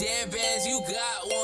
Damn bands, you got one.